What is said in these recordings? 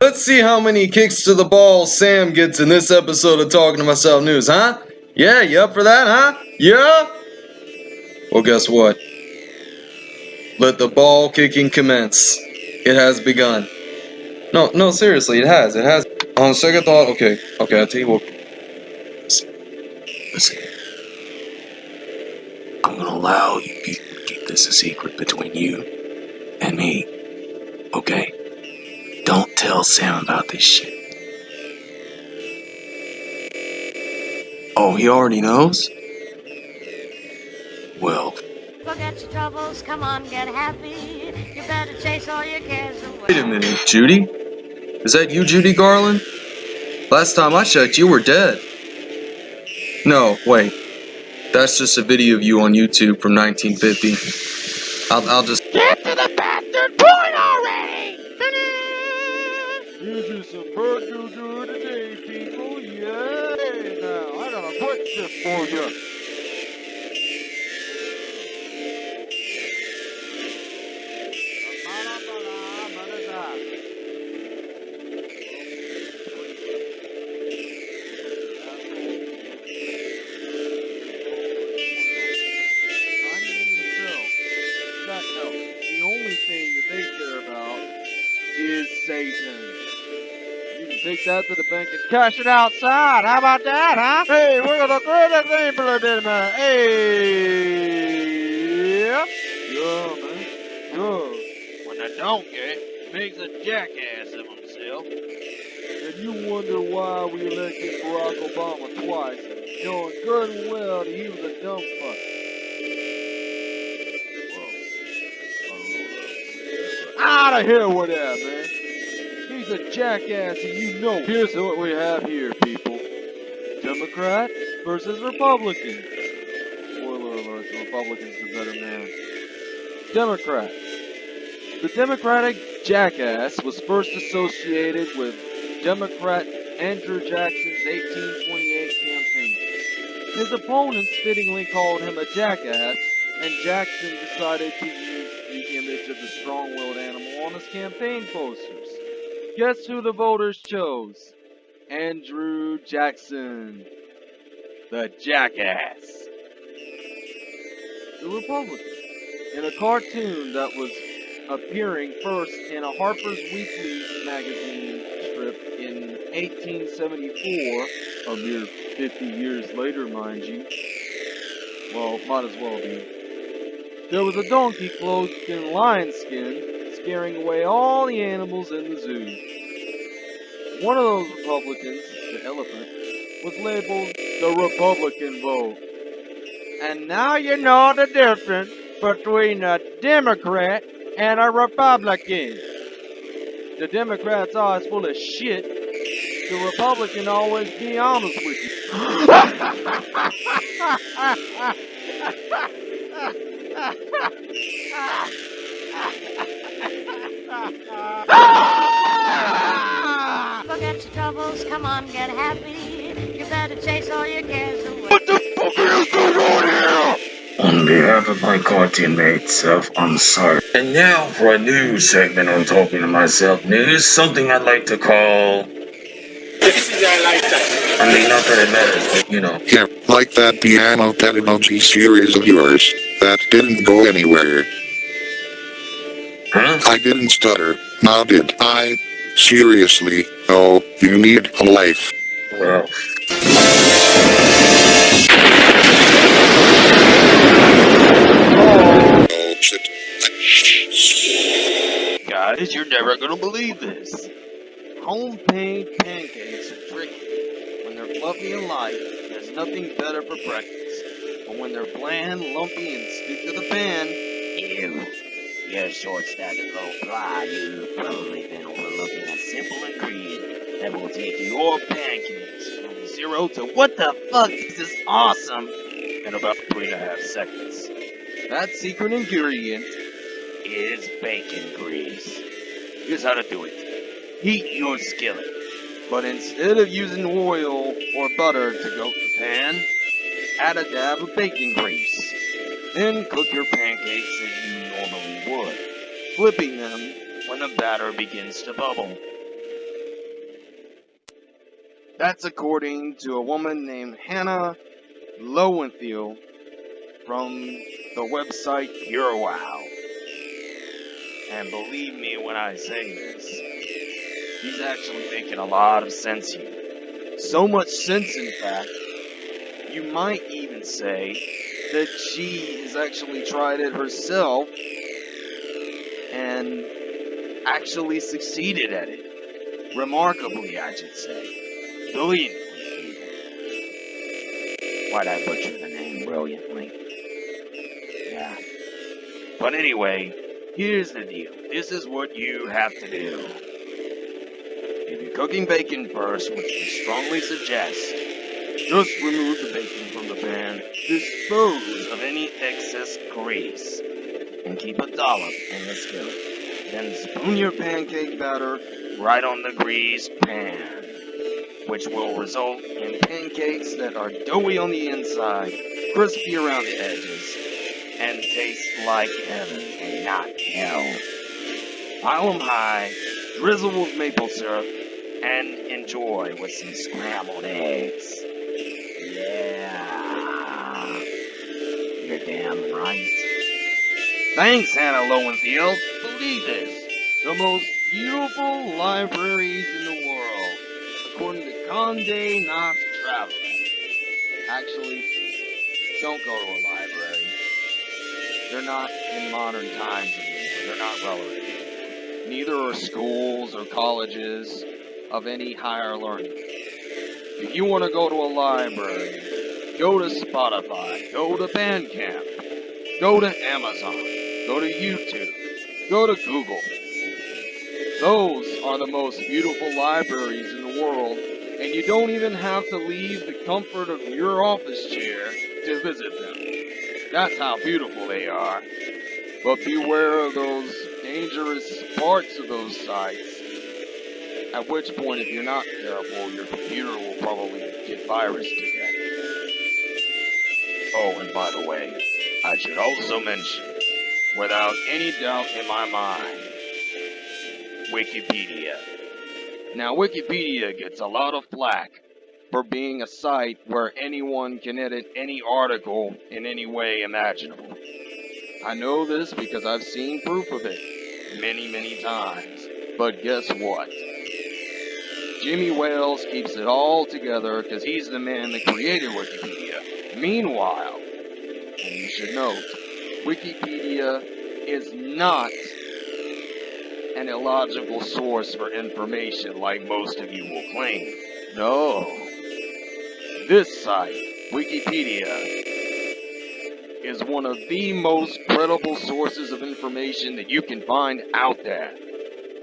Let's see how many kicks to the ball Sam gets in this episode of Talking to Myself News, huh? Yeah, you up for that, huh? Yeah? Well, guess what? Let the ball kicking commence. It has begun. No, no, seriously, it has. It has. On second thought, okay, okay, I'll tell you what. Listen, I'm gonna allow you to keep this a secret between you and me. Okay? Don't tell Sam about this shit. Oh, he already knows? Forget your troubles, come on, get happy. You better chase all your cares away. Wait a minute, Judy? Is that you, Judy Garland? Last time I checked, you were dead. No, wait. That's just a video of you on YouTube from 1950. I'll, I'll just. Get to the bastard point already! This is some bird doo doo today, people. Yeah, now I got a quick tip for you. That to the bank and cash it outside. How about that, huh? Hey, we're gonna create a thing for a bit, man. Hey, yeah, yeah, man, yeah. When a donkey makes a jackass of himself, and you wonder why we elected Barack Obama twice, knowing good and well that he was a dumb fuck. Out of here with that, man. He's a jackass, and you know. Here's what we have here, people. Democrat versus Republican. Spoiler alert: the Republican's the better man. Democrat. The Democratic jackass was first associated with Democrat Andrew Jackson's 1828 campaign. His opponents fittingly called him a jackass, and Jackson decided to use the image of the strong-willed animal on his campaign posters. Guess who the voters chose? Andrew Jackson. The jackass. The Republican. In a cartoon that was appearing first in a Harper's Weekly magazine strip in 1874, a mere 50 years later, mind you. Well, might as well be. There was a donkey clothed in lion skin, scaring away all the animals in the zoo. One of those Republicans, the elephant, was labeled the Republican vote. And now you know the difference between a Democrat and a Republican. The Democrat's always full of shit. The Republican always be honest with you. Forget your troubles, come on, get happy. You better chase all your cares away. on behalf of my cartoon mates, self, I'm sorry. And now for a new segment on Talking to Myself News, something I'd like to call. I mean, not that it matters, but you know. Yeah, like that piano pedagogy series of yours. That didn't go anywhere. Huh? I didn't stutter, now did I? Seriously, oh, you need a life. Well. Oh shit. Guys, you're never gonna believe this. Homemade pancakes are tricky. When they're fluffy and light, there's nothing better for breakfast. But when they're bland, lumpy, and stick to the pan, You, you're short stacked and low fly. You've probably been overlooking a simple ingredient that will take your pancakes from zero to what the fuck is this awesome in about three and a half seconds. that secret ingredient is bacon grease. Here's how to do it. Heat your skillet. But instead of using oil or butter to coat the pan, add a dab of bacon grease. Then cook your pancakes as you normally would, flipping them when the batter begins to bubble. That's according to a woman named Hannah Lowenthal from the website Pure Wow. And believe me when I say this, he's actually making a lot of sense here. So much sense, in fact, you might even say that she has actually tried it herself and actually succeeded at it. Remarkably, I should say. Brilliantly. Why'd I butcher the name brilliantly? Yeah. But anyway, here's the deal. This is what you have to do. If you're cooking bacon first, which we strongly suggest, just remove the bacon from the pan, dispose of any excess grease, and keep a dollop in the skillet. Then spoon your pancake batter right on the greased pan, which will result in pancakes that are doughy on the inside, crispy around the edges, and taste like heaven and not hell. Pile 'em high, drizzle with maple syrup, and enjoy with some scrambled eggs. Damn right. Thanks, Hannah Lowenfield. Believe this. the most beautiful libraries in the world, according to Condé Nast Traveler. Actually, don't go to a library. They're not in modern times anymore. They're not relevant. Neither are schools or colleges of any higher learning. If you want to go to a library, go to Spotify, go to Bandcamp, go to Amazon, go to YouTube, go to Google. Those are the most beautiful libraries in the world, and you don't even have to leave the comfort of your office chair to visit them. That's how beautiful they are. But beware of those dangerous parts of those sites. At which point, if you're not careful, your computer will probably get virus to. Oh, and by the way, I should also mention, without any doubt in my mind, Wikipedia. Now, Wikipedia gets a lot of flack for being a site where anyone can edit any article in any way imaginable. I know this because I've seen proof of it many, many times. But guess what? Jimmy Wales keeps it all together because he's the man that created Wikipedia. Meanwhile, you should note, Wikipedia is not an illogical source for information like most of you will claim. No. This site, Wikipedia, is one of the most credible sources of information that you can find out there.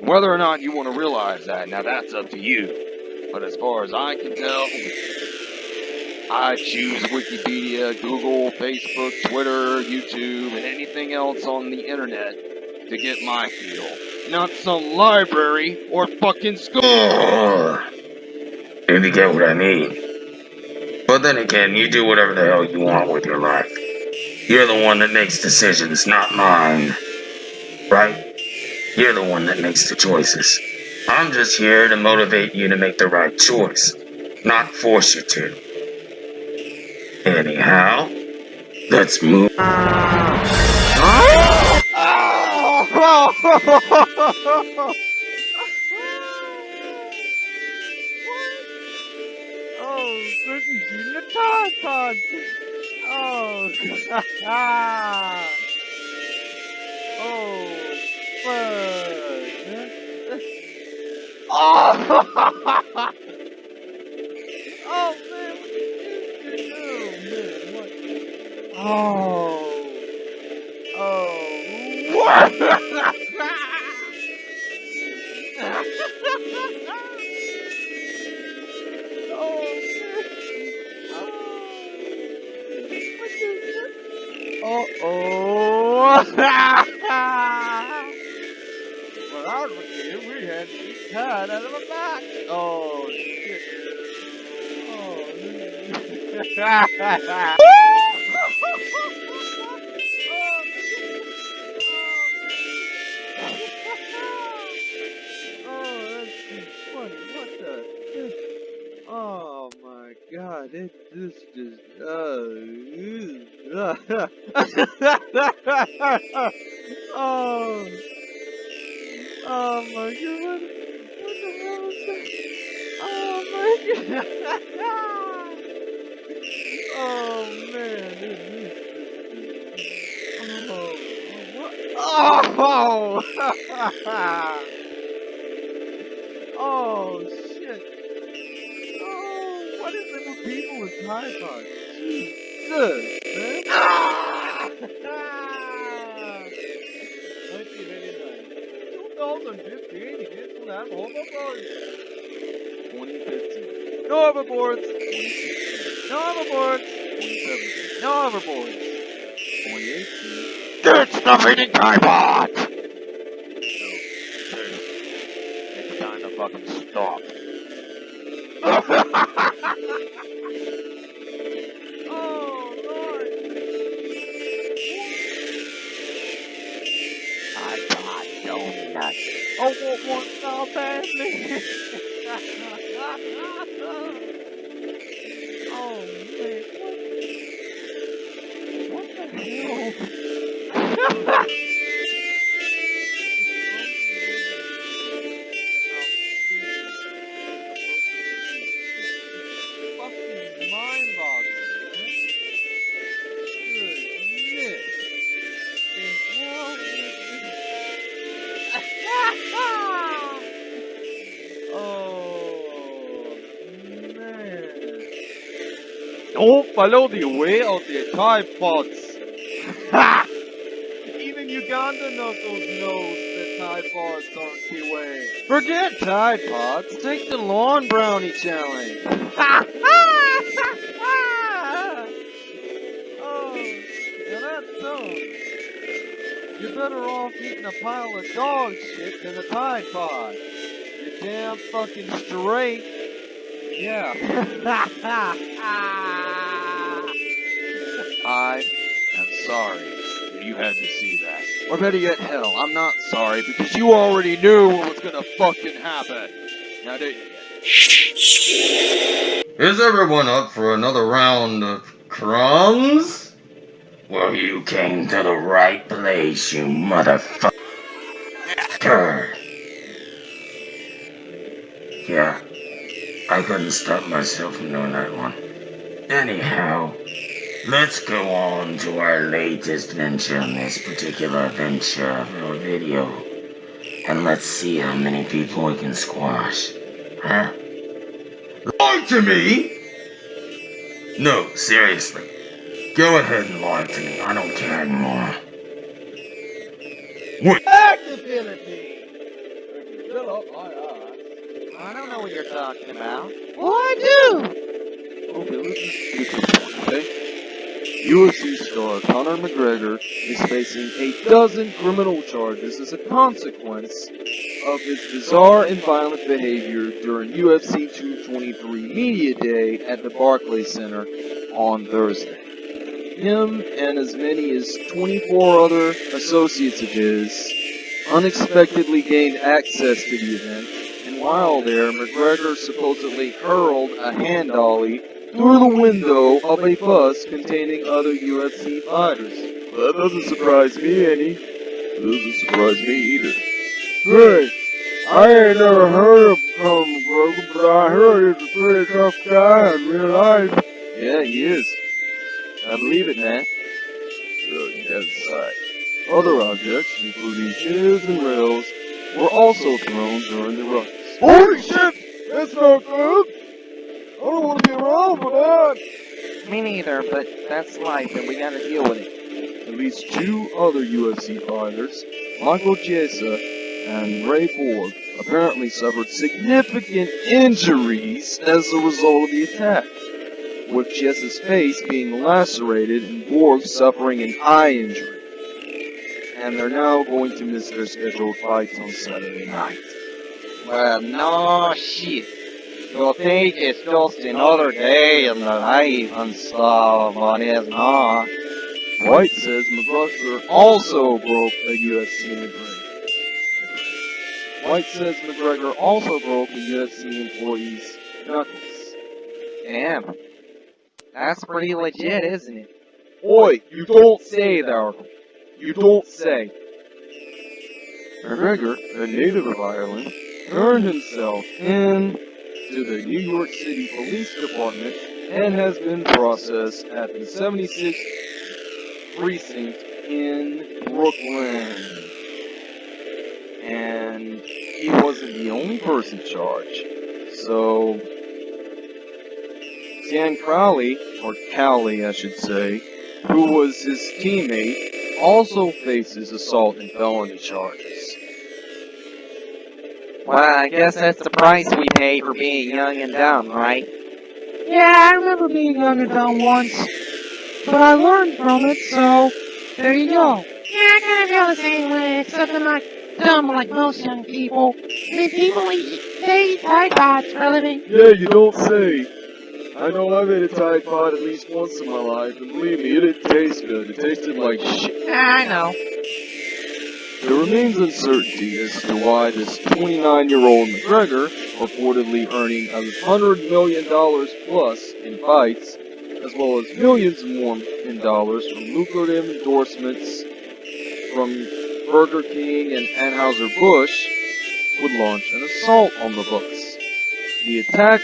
Whether or not you want to realize that, now that's up to you. But as far as I can tell, I choose Wikipedia, Google, Facebook, Twitter, YouTube, and anything else on the internet to get my feel. Not some library or fucking school. If you get what I mean. But then again, you do whatever the hell you want with your life. You're the one that makes decisions, not mine. Right? You're the one that makes the choices. I'm just here to motivate you to make the right choice, not force you to. Anyhow, let's move. Oh. Oh, oh, fuck. Oh, oh Oh, oh. Uh oh. when I was a we had to be out of a match. Oh, shit. Oh, oh oh my god, what the hell is that? Oh my god. Oh man, is Oh, what? Oh! oh, shit. Oh, what is it with people with Tide Pods? Jesus, man. Ah! 1989. 2015, hit slam overboard. 2015. No overboards. 2016. No overboards. 2017. No overboards. 2018. It's the feeding tripod! No. It's time to fucking stop. Oh, what, what, now, family? oh, man? What the hell? follow the way of the Tide Pods. Ha! Even Ugandan Knuckles knows that Tide Pods aren't the way. Forget Tide Pods, take the Lawn Brownie Challenge. Ha! oh, now that's dumb. You're better off eating a pile of dog shit than a Tide Pod. You're damn fucking straight. Yeah. sorry that you had to see that. Or better yet, hell, I'm not sorry because you already knew what was gonna fucking happen. Now didn't you? Is everyone up for another round of crumbs? Well, you came to the right place, you motherfucker. Yeah, I couldn't stop myself from doing that one. Anyhow, let's go on to our latest venture in this particular venture or video. And let's see how many people we can squash. Huh? Lie to me? No, seriously. Go ahead and lie to me. I don't care anymore. Actability! Fill up my eyes. I don't know what you're talking about. Well, I do! Okay, UFC star uh, Conor McGregor is facing a dozen criminal charges as a consequence of his bizarre and violent behavior during UFC 223 Media Day at the Barclays Center on Thursday. Him and as many as 24 other associates of his unexpectedly gained access to the event, and while there, McGregor supposedly hurled a hand dolly through the window of a bus containing other UFC fighters. That doesn't surprise me any. Doesn't surprise me either. Hey, I ain't never heard of Conor McGregor, but I heard he's a pretty tough guy in real life. Yeah, he is. I believe it, man. Good, yes, I. Other objects, including chairs and rails, were also thrown during the ruckus. Holy shit! That's not good! Me neither, but that's life and we gotta deal with it. At least two other UFC fighters, Michael Chiesa and Ray Borg, apparently suffered significant injuries as a result of the attack, with Chiesa's face being lacerated and Borg suffering an eye injury. and they're now going to miss their scheduled fights on Saturday night. Well, no shit. You think it's just another day in the life and stuff, but it's not. White says McGregor also broke a UFC McGregor. White says McGregor also broke a UFC employee's knuckles. Damn. That's pretty legit, isn't it? Oi, you don't say there. You don't say. McGregor, a native of Ireland, turned himself in to the New York City Police Department and has been processed at the 76th Precinct in Brooklyn. And he wasn't the only person charged. So, Sam Crowley, or Cowley I should say, who was his teammate, also faces assault and felony charges. Well, I guess that's the price we pay for being young and dumb, right? Yeah, I remember being young and dumb once, but I learned from it, so there you go. Yeah, I kind of feel the same way, except I'm not dumb like most young people. I mean, people eat, they eat Tide Pods for a living. Yeah, you don't say. I know I've ate a Tide Pod at least once in my life, and believe me, it didn't taste good. It tasted like shit. I know. There remains uncertainty as to why this 29-year-old McGregor, reportedly earning $100 million plus in fights, as well as millions more in dollars from lucrative endorsements from Burger King and Anheuser-Busch, would launch an assault on the books. The attack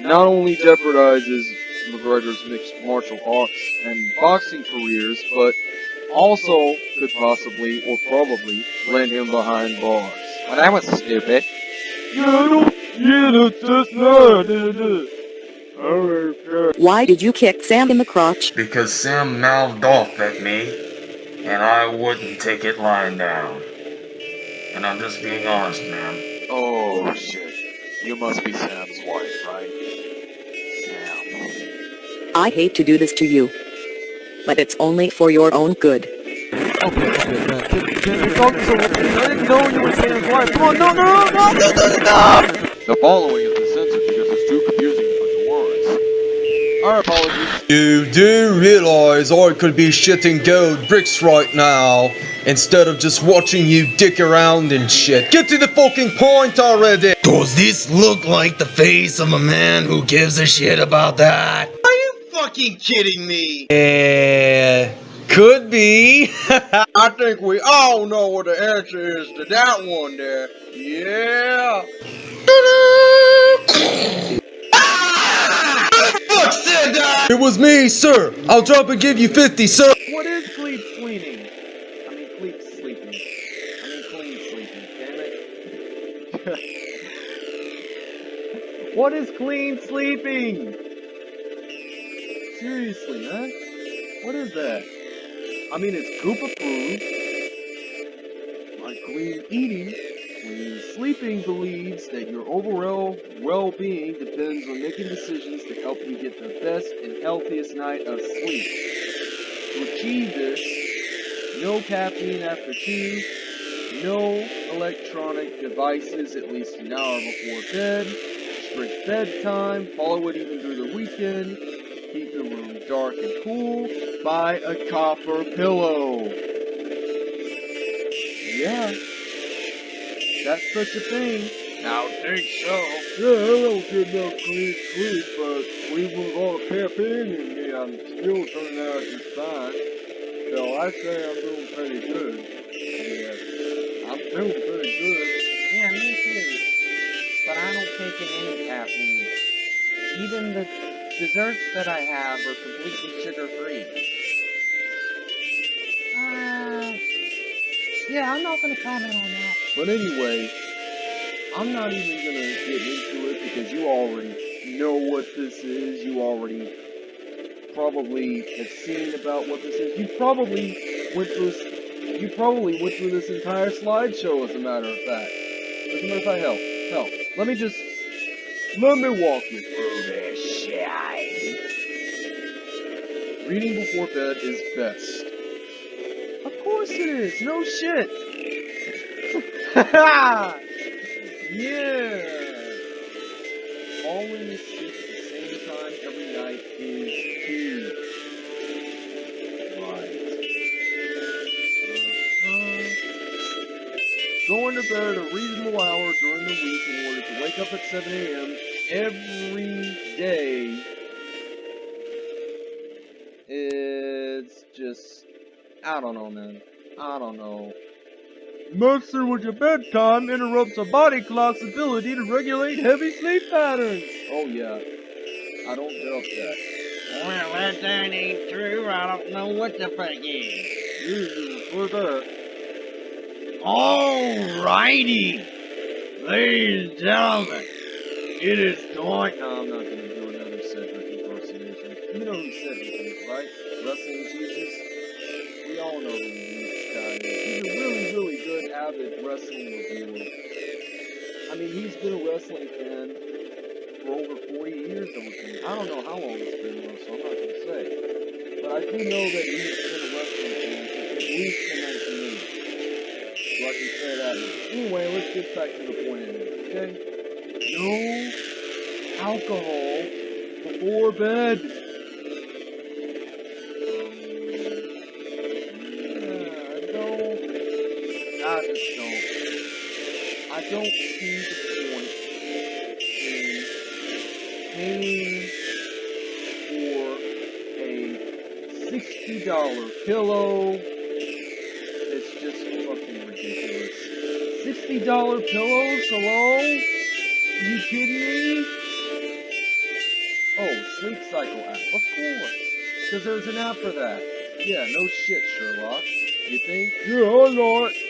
not only jeopardizes McGregor's mixed martial arts and boxing careers, but also could possibly or probably land him behind bars. Well, that was stupid. Why did you kick Sam in the crotch? Because Sam mouthed off at me, and I wouldn't take it lying down. And I'm just being honest, man. Oh shit. You must be Sam's wife, right? Sam. I hate to do this to you. But it's only for your own good. Okay, okay, man. Can, can talk so I didn't know you were Sam's wife. Come on, no, no, no, no, no, no, no! The following has been censored because it's too confusing for the words. Our apologies. You do realize I could be shitting gold bricks right now instead of just watching you dick around and shit. Get to the fucking point already! Does this look like the face of a man who gives a shit about that? Are you fucking kidding me? Yeah, could be. I think we all know what the answer is to that one there. Yeah. Fuck said that! It was me, sir. I'll drop and give you 50, sir. What is clean cleaning? I mean, clean sleeping. I mean, clean sleeping. Damn it. what is clean sleeping? Seriously, man. What is that? I mean, it's Goop approved. Like clean eating, clean sleeping believes that your overall well-being depends on making decisions to help you get the best and healthiest night of sleep. To achieve this, no caffeine after two, no electronic devices at least an hour before bed, strict bedtime, follow it even through the weekend, keep the room dark and cool, buy a copper pillow. Yeah, that's such a thing. I think so. Yeah, I don't get no clean sleep, but even with all the caffeine in me, I'm still turning out just fine. So I say I'm doing pretty good. Yeah, I'm doing pretty good. Yeah, me too. But I don't take in any caffeine. Even the desserts that I have are completely sugar-free. Uh, yeah, I'm not gonna comment on that. But anyway, I'm not even gonna get into it because you already know what this is. You already probably have seen about what this is. You probably went through. You probably went through this entire slideshow, as a matter of fact. As a matter of fact, hell, hell. Let me just let me walk you through this Reading before bed is best. Of course it is. No shit. yeah. Falling asleep at the same time every night is key. Right. Uh-huh. Going to bed at a reasonable hour during the week in order to wake up at 7 a.m. every day. I don't know, man. I don't know. Messing with your bedtime interrupts a body clock's ability to regulate heavy sleep patterns. Oh yeah, I don't doubt that. Well, that that ain't true. I don't know what the fuck is. Jesus, what's that? Alrighty, ladies and gentlemen, it is time. No, I'm not gonna do another Cedric impersonation. You know who Cedric is, right? Wrestling Jesus. We all know this guy. He's a really, really good avid wrestling reviewer. I mean, he's been a wrestling fan for over 40 years, I. I don't know how long it's been, though, so I'm not gonna say. But I do know that he's been a wrestling fan since at least the 1980s. So I can say that. Anyway, let's get back to the point anyway, okay? No alcohol before bed. Don't see the point in paying for a sixty dollar pillow. It's just fucking ridiculous. Sixty dollar pillows? Hello? Are you kidding me? Oh, Sleep Cycle app. Of course. Because there's an app for that. Yeah, no shit, Sherlock. You think? Yeah, it.